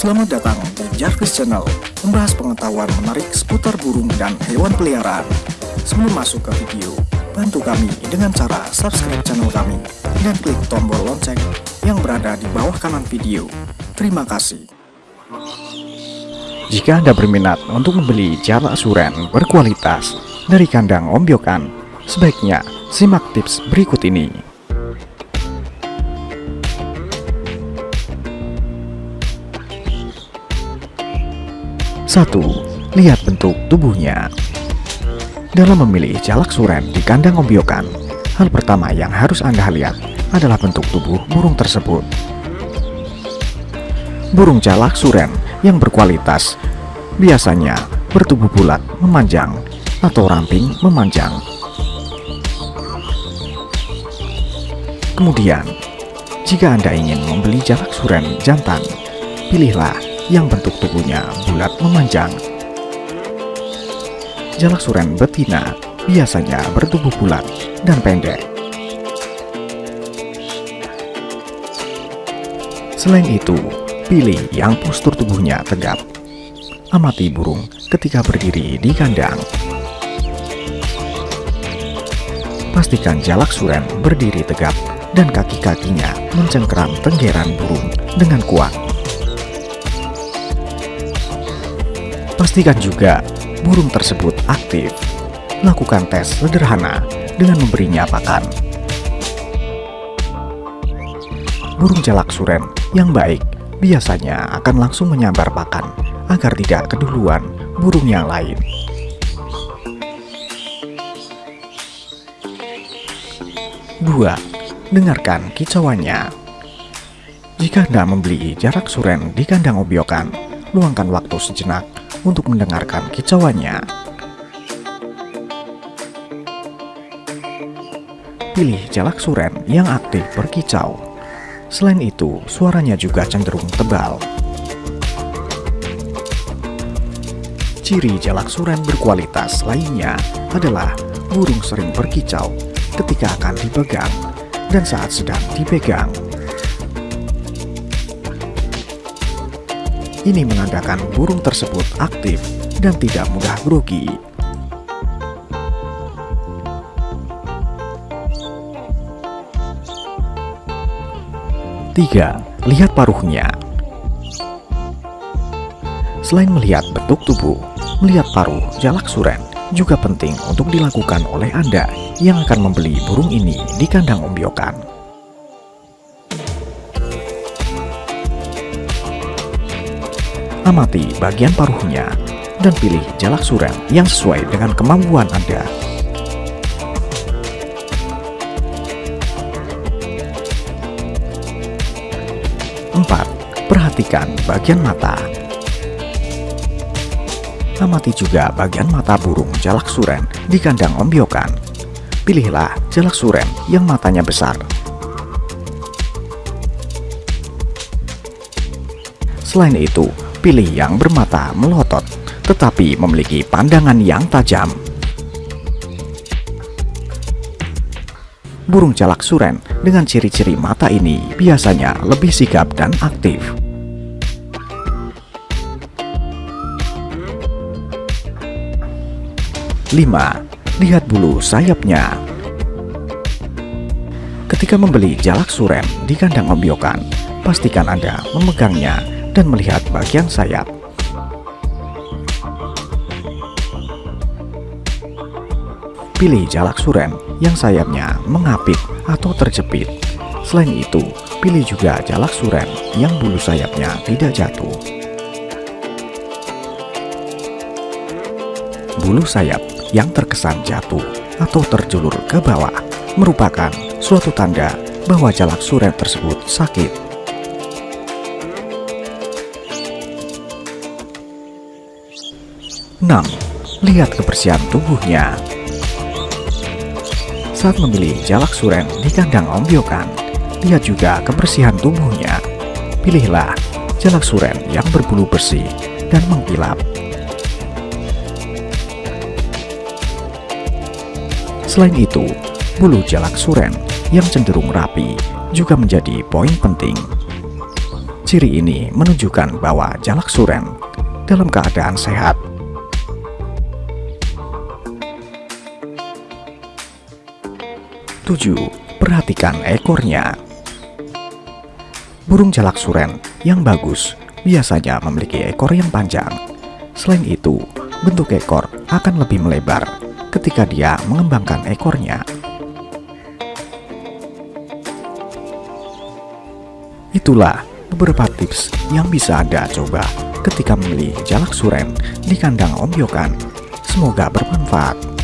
Selamat datang di Jarvis Channel, membahas pengetahuan menarik seputar burung dan hewan peliharaan. Sebelum masuk ke video, bantu kami dengan cara subscribe channel kami dan klik tombol lonceng yang berada di bawah kanan video. Terima kasih. Jika Anda berminat untuk membeli jalak suren berkualitas dari kandang ombyokan, sebaiknya simak tips berikut ini. 1. Lihat bentuk tubuhnya Dalam memilih jalak suren di kandang ombyokan, hal pertama yang harus Anda lihat adalah bentuk tubuh burung tersebut. Burung jalak suren yang berkualitas biasanya bertubuh bulat memanjang atau ramping memanjang. Kemudian, jika Anda ingin membeli jalak suren jantan, pilihlah yang bentuk tubuhnya bulat memanjang. Jalak suren betina biasanya bertubuh bulat dan pendek. Selain itu, pilih yang postur tubuhnya tegap. Amati burung ketika berdiri di kandang. Pastikan jalak suren berdiri tegap dan kaki-kakinya mencengkeram tenggeran burung dengan kuat. Pastikan juga burung tersebut aktif. Lakukan tes sederhana dengan memberinya pakan. Burung jalak suren yang baik biasanya akan langsung menyambar pakan agar tidak keduluan burung yang lain. Dua, dengarkan kicauannya. Jika Anda membeli jarak suren di kandang obyokan, luangkan waktu sejenak untuk mendengarkan kicauannya. Pilih jalak suren yang aktif berkicau. Selain itu, suaranya juga cenderung tebal. Ciri jalak suren berkualitas lainnya adalah burung sering berkicau ketika akan dipegang dan saat sedang dipegang. Ini menandakan burung tersebut aktif dan tidak mudah grogi. Tiga, lihat paruhnya. Selain melihat bentuk tubuh, melihat paruh jalak suren juga penting untuk dilakukan oleh Anda yang akan membeli burung ini di kandang ombyokan. Amati bagian paruhnya dan pilih jalak suren yang sesuai dengan kemampuan Anda. Empat, perhatikan bagian mata. Amati juga bagian mata burung jalak suren di kandang ombyokan. Pilihlah jalak suren yang matanya besar. Selain itu, Pilih yang bermata melotot, tetapi memiliki pandangan yang tajam. Burung jalak suren dengan ciri-ciri mata ini biasanya lebih sigap dan aktif. Lima, lihat bulu sayapnya. Ketika membeli jalak suren di kandang ombyokan, pastikan Anda memegangnya dan melihat bagian sayap. Pilih jalak suren yang sayapnya mengapit atau terjepit. Selain itu, pilih juga jalak suren yang bulu sayapnya tidak jatuh. Bulu sayap yang terkesan jatuh atau terjulur ke bawah merupakan suatu tanda bahwa jalak suren tersebut sakit 6. Lihat kebersihan tubuhnya Saat memilih jalak suren di kandang ombyokan, lihat juga kebersihan tubuhnya. Pilihlah jalak suren yang berbulu bersih dan mengkilap. Selain itu, bulu jalak suren yang cenderung rapi juga menjadi poin penting. Ciri ini menunjukkan bahwa jalak suren dalam keadaan sehat. 7. Perhatikan ekornya. Burung jalak suren yang bagus biasanya memiliki ekor yang panjang. Selain itu, bentuk ekor akan lebih melebar ketika dia mengembangkan ekornya. Itulah beberapa tips yang bisa Anda coba ketika memilih jalak suren di kandang ombyokan. Semoga bermanfaat.